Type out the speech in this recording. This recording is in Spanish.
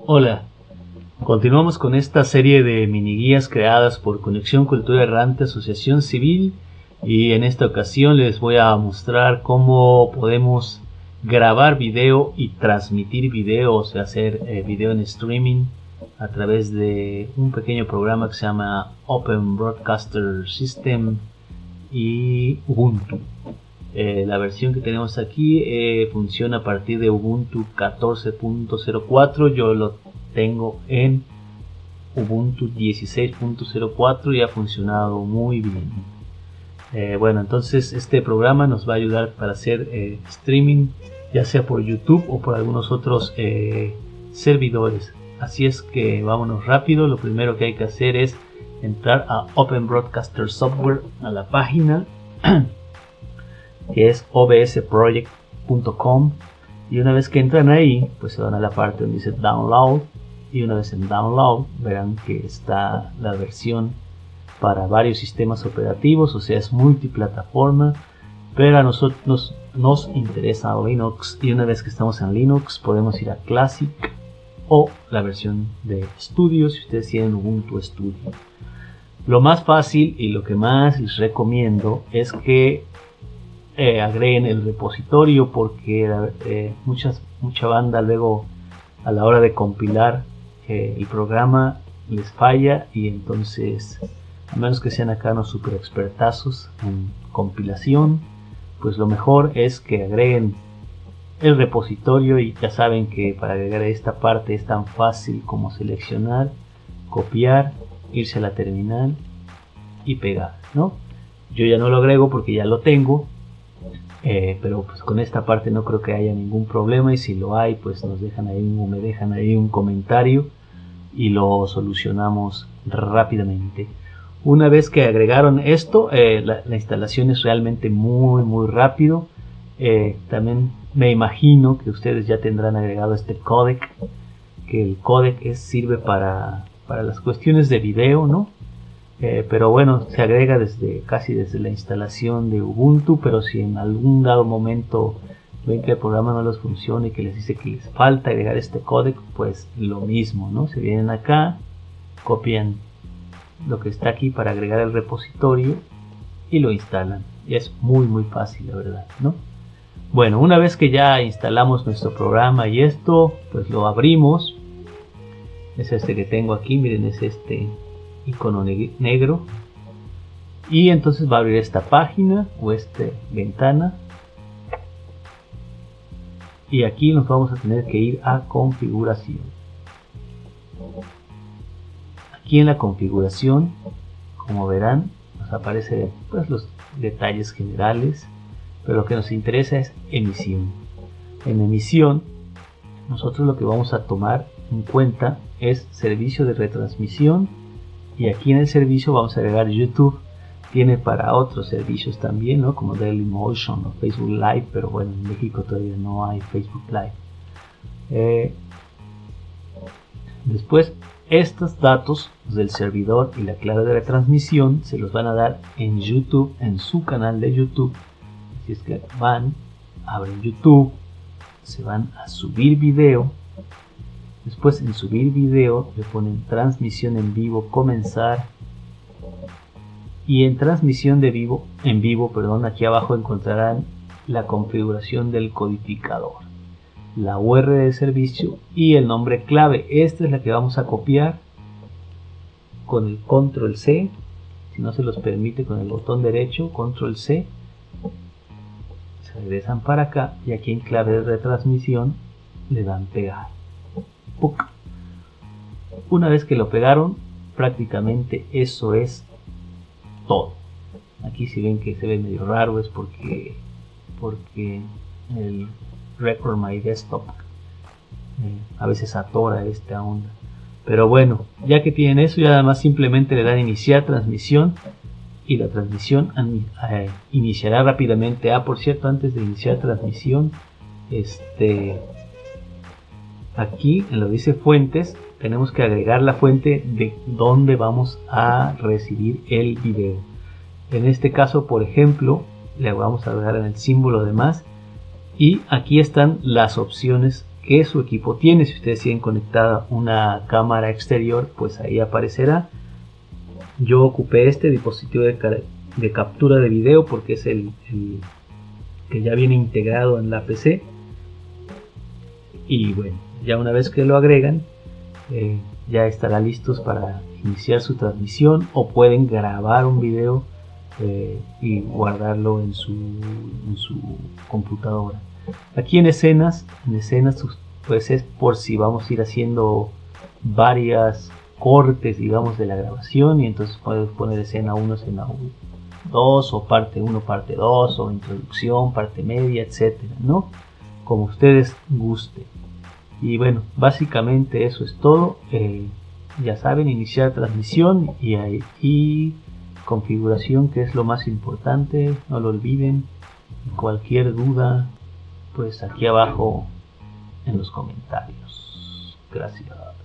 Hola, continuamos con esta serie de mini guías creadas por Conexión Cultura Errante Asociación Civil y en esta ocasión les voy a mostrar cómo podemos grabar video y transmitir video, o sea, hacer eh, video en streaming a través de un pequeño programa que se llama Open Broadcaster System y Ubuntu. Eh, la versión que tenemos aquí eh, funciona a partir de Ubuntu 14.04. Yo lo tengo en Ubuntu 16.04 y ha funcionado muy bien. Eh, bueno, entonces este programa nos va a ayudar para hacer streaming, ya sea por YouTube o por algunos otros servidores. Así es que vámonos rápido. Lo primero que hay que hacer es entrar a Open Broadcaster Software, a la página. que es obsproject.com y una vez que entran ahí pues se van a la parte donde dice download. Y una vez en download verán que está la versión para varios sistemas operativos o sea es multiplataforma. Pero a nosotros nos interesa Linux. Y una vez que estamos en Linux podemos ir a Classic o la versión de Studio si ustedes tienen Ubuntu Studio. Lo más fácil y lo que más les recomiendo es que eh, agreguen el repositorio porque eh, muchas, mucha banda luego a la hora de compilar eh, el programa les falla y entonces a menos que sean acá no super expertazos en compilación pues lo mejor es que agreguen el repositorio y ya saben que para agregar esta parte es tan fácil como seleccionar copiar irse a la terminal y pegar no yo ya no lo agrego porque ya lo tengo eh, pero pues con esta parte no creo que haya ningún problema y si lo hay pues nos dejan ahí me dejan ahí un comentario y lo solucionamos rápidamente. Una vez que agregaron esto eh, la, instalación es realmente muy muy rápido. Eh, también me imagino que ustedes ya tendrán agregado este codec que el codec es, sirve para, para las cuestiones de video no eh, pero bueno, se agrega desde casi desde la instalación de Ubuntu, pero si en algún dado momento ven que el programa no les funciona y que les dice que les falta agregar este códec, pues lo mismo, ¿no? Se vienen acá, copian lo que está aquí para agregar el repositorio y lo instalan. Es muy muy fácil, la verdad, ¿no? Bueno, una vez que ya instalamos nuestro programa y esto, pues lo abrimos. Es este que tengo aquí, miren, es este icono negro. Y entonces va a abrir esta página o esta ventana. Y aquí nos vamos a tener que ir a configuración. Aquí en la configuración como verán nos aparecen pues, los detalles generales pero lo que nos interesa es emisión. En emisión nosotros lo que vamos a tomar en cuenta es servicio de retransmisión y aquí en el servicio vamos a agregar YouTube. Tiene para otros servicios también ¿no? como Dailymotion o Facebook Live pero bueno en México todavía no hay Facebook Live. Eh, después estos datos del servidor y la clave de retransmisión se los van a dar en YouTube en su canal de YouTube. Si es que van abren YouTube se van a subir video Después en subir video le ponen transmisión en vivo, comenzar. Y en transmisión de vivo, en vivo, perdón, aquí abajo encontrarán la configuración del codificador, la URL de servicio y el nombre clave. Esta es la que vamos a copiar con el control C. Si no se los permite con el botón derecho, control C. Se regresan para acá y aquí en clave de retransmisión le dan pegar. Una vez que lo pegaron, prácticamente eso es todo. Aquí si ven que se ve medio raro es porque, porque el Record My Desktop eh, a veces atora esta onda. Pero bueno, ya que tienen eso, ya además simplemente le dan iniciar transmisión y la transmisión eh, iniciará rápidamente. Ah, por cierto, antes de iniciar transmisión, este aquí en lo dice fuentes tenemos que agregar la fuente de donde vamos a recibir el video en este caso por ejemplo le vamos a dar en el símbolo de más y aquí están las opciones que su equipo tiene. Si ustedes tienen conectada una cámara exterior, pues ahí aparecerá. Yo ocupé este dispositivo de, captura de video porque es el, que ya viene integrado en la PC. Y bueno, ya una vez que lo agregan, eh, ya estará listos para iniciar su transmisión o pueden grabar un video eh, y guardarlo en su, en su computadora. Aquí en escenas, en escenas pues es por si vamos a ir haciendo varias cortes digamos de la grabación y entonces puedes poner escena 1, escena 2 o parte 1, parte 2 o introducción, parte media, etcétera, ¿no? Como ustedes gusten. Y bueno, básicamente eso es todo. Eh, ya saben, iniciar transmisión y, y configuración que es lo más importante, no lo olviden. Cualquier duda, pues aquí abajo en los comentarios. Gracias.